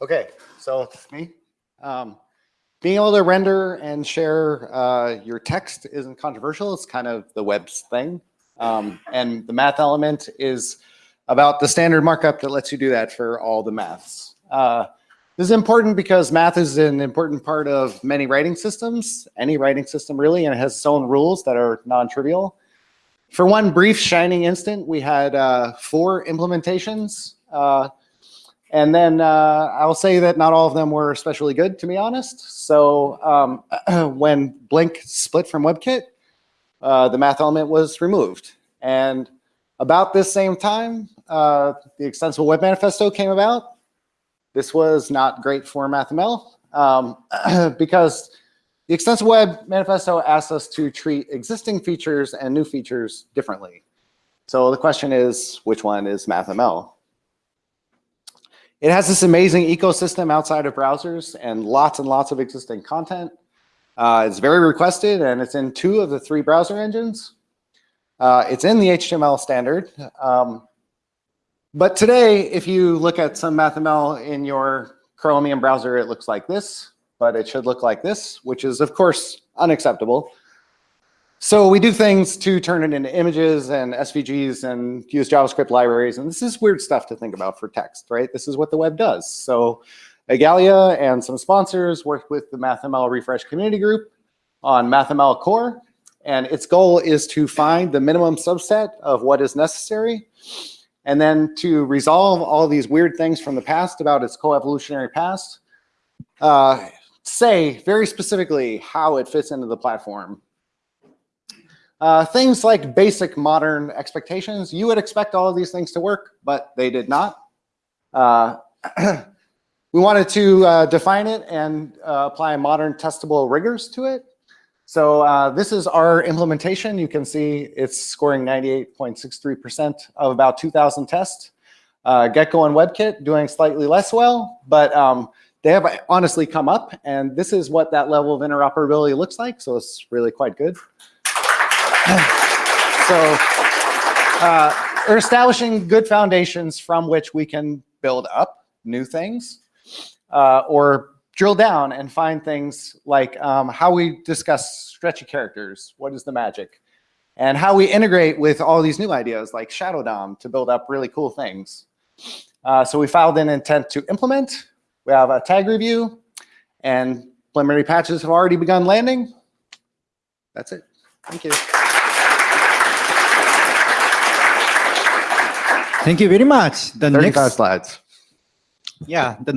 Okay, so it's me. Um, being able to render and share uh, your text isn't controversial. It's kind of the web's thing. Um, and the math element is about the standard markup that lets you do that for all the maths. Uh, this is important because math is an important part of many writing systems, any writing system really, and it has its own rules that are non-trivial. For one brief shining instant, we had uh, four implementations. And then uh, I'll say that not all of them were especially good, to be honest. So um, when Blink split from WebKit, uh, the math element was removed. And about this same time, uh, the Extensible Web Manifesto came about. This was not great for MathML um, because the Extensible Web Manifesto asks us to treat existing features and new features differently. So the question is, which one is MathML? It has this amazing ecosystem outside of browsers and lots and lots of existing content. Uh, it's very requested and it's in two of the three browser engines. Uh, it's in the HTML standard. Um, but today, if you look at some MathML in your Chromium browser, it looks like this, but it should look like this, which is of course unacceptable. So we do things to turn it into images and SVGs and use JavaScript libraries. And this is weird stuff to think about for text, right? This is what the web does. So Igalia and some sponsors worked with the MathML Refresh community group on MathML core. And its goal is to find the minimum subset of what is necessary and then to resolve all these weird things from the past about its co-evolutionary past, uh, say very specifically how it fits into the platform uh, things like basic modern expectations, you would expect all of these things to work, but they did not. Uh, we wanted to uh, define it and uh, apply modern testable rigors to it. So uh, this is our implementation. You can see it's scoring 98.63% of about 2,000 tests. Uh, Gecko and WebKit doing slightly less well, but um, they have honestly come up, and this is what that level of interoperability looks like, so it's really quite good so uh, we're establishing good foundations from which we can build up new things uh, or drill down and find things like um, how we discuss stretchy characters, what is the magic, and how we integrate with all these new ideas like Shadow DOM to build up really cool things. Uh, so we filed an intent to implement. We have a tag review, and preliminary patches have already begun landing. That's it. Thank you. Thank you very much. The 35 next, slides. yeah, the